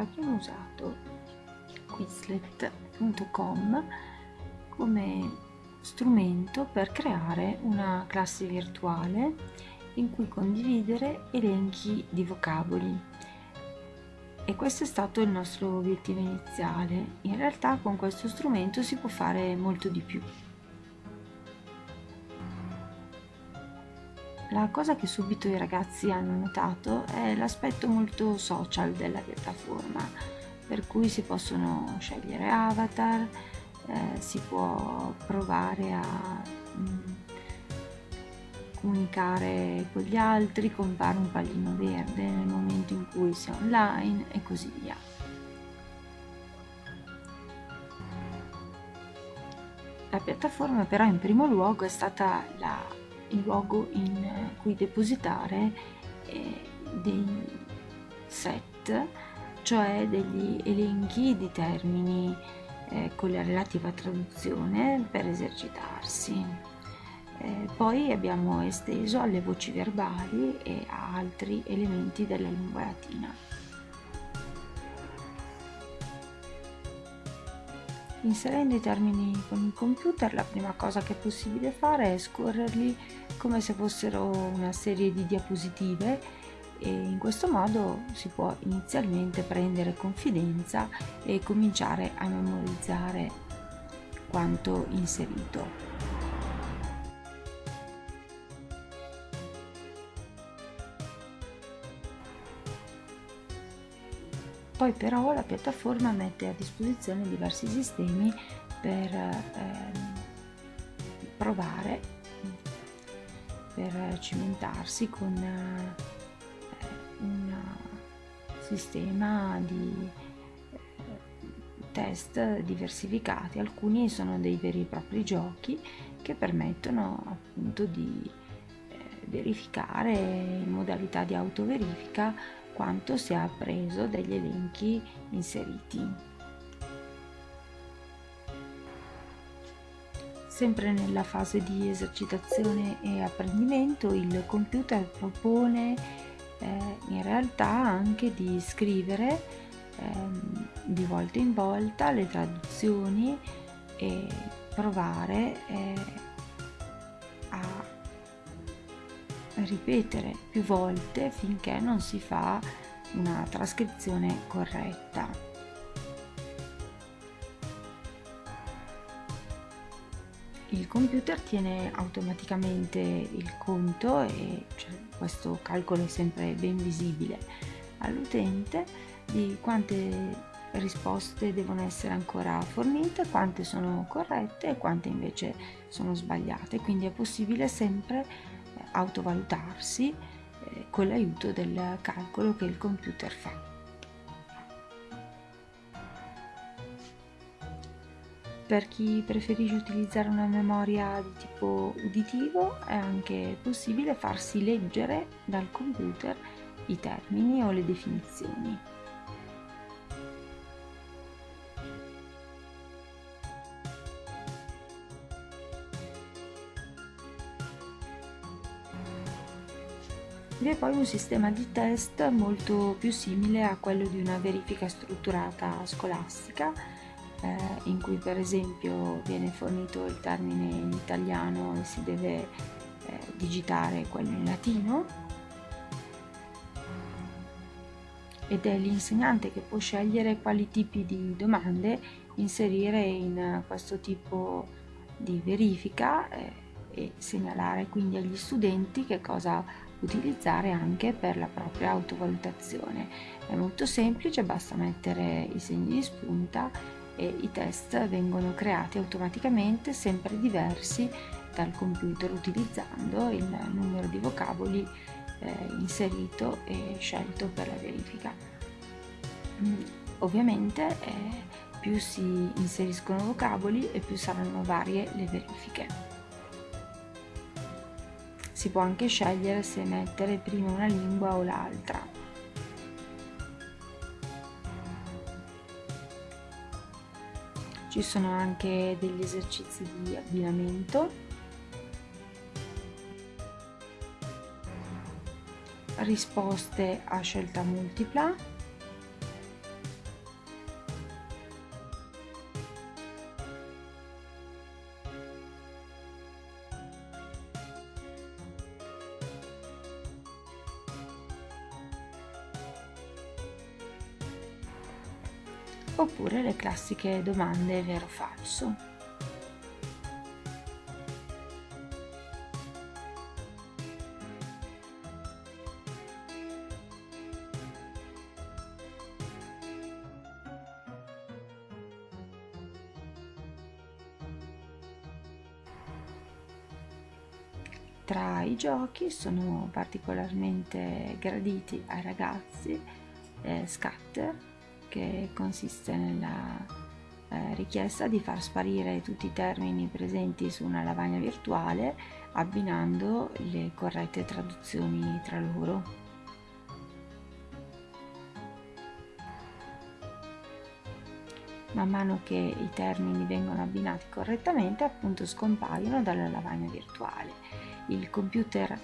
abbiamo usato quizlet.com come strumento per creare una classe virtuale in cui condividere elenchi di vocaboli e questo è stato il nostro obiettivo iniziale. In realtà con questo strumento si può fare molto di più. La cosa che subito i ragazzi hanno notato è l'aspetto molto social della piattaforma, per cui si possono scegliere avatar, eh, si può provare a mm, comunicare con gli altri, compare un pallino verde nel momento in cui si è online e così via. La piattaforma però in primo luogo è stata la, il luogo in cui depositare eh, dei set, cioè degli elenchi di termini eh, con la relativa traduzione per esercitarsi. Eh, poi abbiamo esteso alle voci verbali e a altri elementi della lingua latina. Inserendo i termini con il computer la prima cosa che è possibile fare è scorrerli come se fossero una serie di diapositive e in questo modo si può inizialmente prendere confidenza e cominciare a memorizzare quanto inserito. Poi però la piattaforma mette a disposizione diversi sistemi per ehm, provare, per cimentarsi con eh, un sistema di eh, test diversificati. Alcuni sono dei veri e propri giochi che permettono appunto di eh, verificare in modalità di autoverifica quanto si è appreso dagli elenchi inseriti. Sempre nella fase di esercitazione e apprendimento il computer propone eh, in realtà anche di scrivere eh, di volta in volta le traduzioni e provare eh, ripetere più volte finché non si fa una trascrizione corretta. Il computer tiene automaticamente il conto e cioè, questo calcolo è sempre ben visibile all'utente di quante risposte devono essere ancora fornite, quante sono corrette e quante invece sono sbagliate, quindi è possibile sempre autovalutarsi eh, con l'aiuto del calcolo che il computer fa. Per chi preferisce utilizzare una memoria di tipo uditivo è anche possibile farsi leggere dal computer i termini o le definizioni. Vi è poi un sistema di test molto più simile a quello di una verifica strutturata scolastica, eh, in cui per esempio viene fornito il termine in italiano e si deve eh, digitare quello in latino. Ed è l'insegnante che può scegliere quali tipi di domande inserire in questo tipo di verifica eh, e segnalare quindi agli studenti che cosa utilizzare anche per la propria autovalutazione. È molto semplice, basta mettere i segni di spunta e i test vengono creati automaticamente, sempre diversi dal computer utilizzando il numero di vocaboli eh, inserito e scelto per la verifica. Mm, ovviamente eh, più si inseriscono vocaboli e più saranno varie le verifiche. Si può anche scegliere se mettere prima una lingua o l'altra. Ci sono anche degli esercizi di abbinamento. Risposte a scelta multipla oppure le classiche domande vero-falso. Tra i giochi sono particolarmente graditi ai ragazzi eh, Scatter, che consiste nella eh, richiesta di far sparire tutti i termini presenti su una lavagna virtuale abbinando le corrette traduzioni tra loro. Man mano che i termini vengono abbinati correttamente appunto scompaiono dalla lavagna virtuale il computer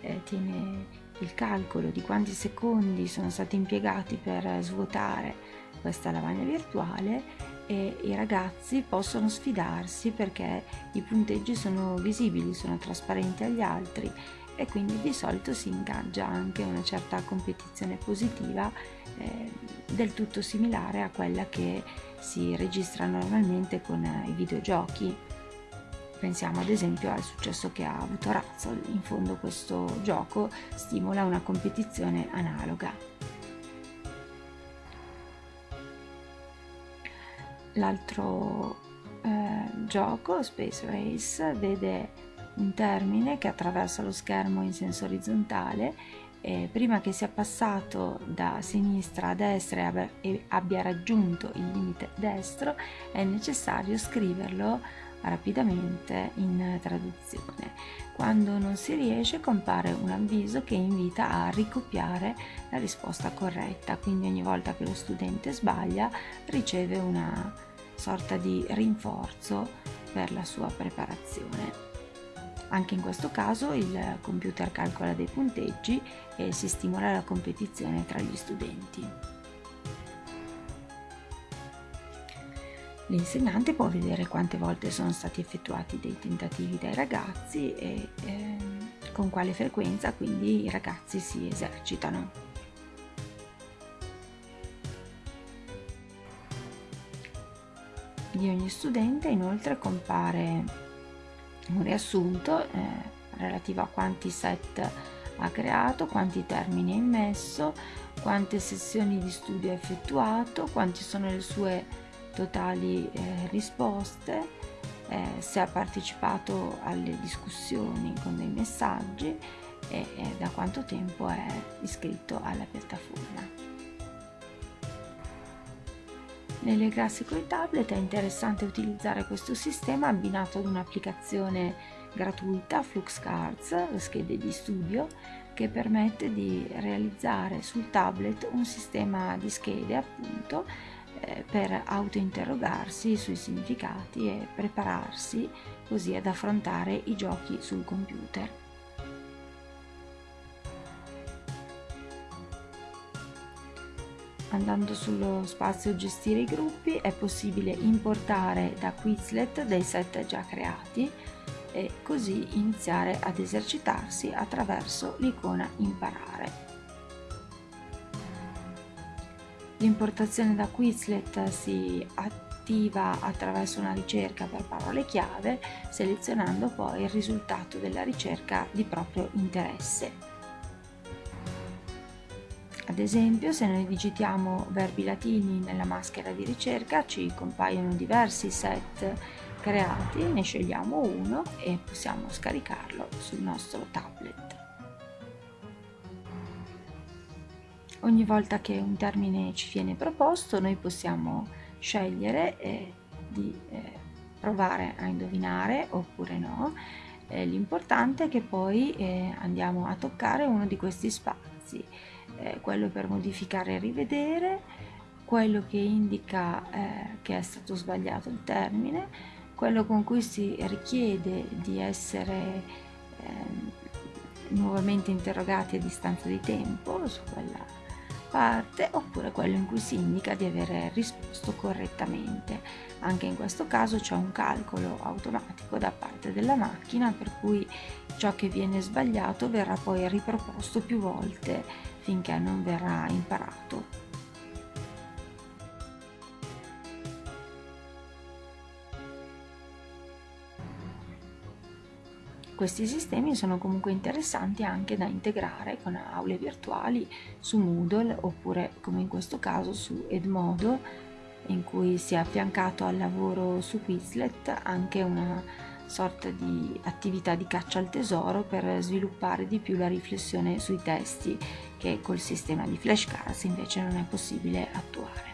eh, tiene il calcolo di quanti secondi sono stati impiegati per svuotare questa lavagna virtuale e i ragazzi possono sfidarsi perché i punteggi sono visibili, sono trasparenti agli altri e quindi di solito si ingaggia anche una certa competizione positiva eh, del tutto similare a quella che si registra normalmente con i videogiochi Pensiamo ad esempio al successo che ha avuto Razzle, in fondo questo gioco stimola una competizione analoga. L'altro eh, gioco, Space Race, vede un termine che attraversa lo schermo in senso orizzontale e prima che sia passato da sinistra a destra e abbia raggiunto il limite destro è necessario scriverlo rapidamente in traduzione. Quando non si riesce compare un avviso che invita a ricopiare la risposta corretta, quindi ogni volta che lo studente sbaglia riceve una sorta di rinforzo per la sua preparazione. Anche in questo caso il computer calcola dei punteggi e si stimola la competizione tra gli studenti. L'insegnante può vedere quante volte sono stati effettuati dei tentativi dai ragazzi e eh, con quale frequenza quindi i ragazzi si esercitano. Di ogni studente inoltre compare un riassunto eh, relativo a quanti set ha creato, quanti termini ha immesso, quante sessioni di studio ha effettuato, quanti sono le sue totali eh, risposte, eh, se ha partecipato alle discussioni con dei messaggi e, e da quanto tempo è iscritto alla piattaforma. Nelle classi con i tablet è interessante utilizzare questo sistema abbinato ad un'applicazione gratuita, Fluxcards, le schede di studio, che permette di realizzare sul tablet un sistema di schede appunto eh, per autointerrogarsi sui significati e prepararsi così ad affrontare i giochi sul computer. Andando sullo spazio gestire i gruppi è possibile importare da Quizlet dei set già creati e così iniziare ad esercitarsi attraverso l'icona imparare. L'importazione da Quizlet si attiva attraverso una ricerca per parole chiave, selezionando poi il risultato della ricerca di proprio interesse. Esempio, se noi digitiamo verbi latini nella maschera di ricerca ci compaiono diversi set creati, ne scegliamo uno e possiamo scaricarlo sul nostro tablet. Ogni volta che un termine ci viene proposto noi possiamo scegliere eh, di eh, provare a indovinare oppure no. Eh, l'importante è che poi eh, andiamo a toccare uno di questi spazi, eh, quello per modificare e rivedere, quello che indica eh, che è stato sbagliato il termine, quello con cui si richiede di essere ehm, nuovamente interrogati a distanza di tempo su quella parte oppure quello in cui si indica di aver risposto correttamente. Anche in questo caso c'è un calcolo automatico da parte della macchina per cui ciò che viene sbagliato verrà poi riproposto più volte finché non verrà imparato. Questi sistemi sono comunque interessanti anche da integrare con aule virtuali su Moodle oppure come in questo caso su Edmodo in cui si è affiancato al lavoro su Quizlet anche una sorta di attività di caccia al tesoro per sviluppare di più la riflessione sui testi che col sistema di flashcards invece non è possibile attuare.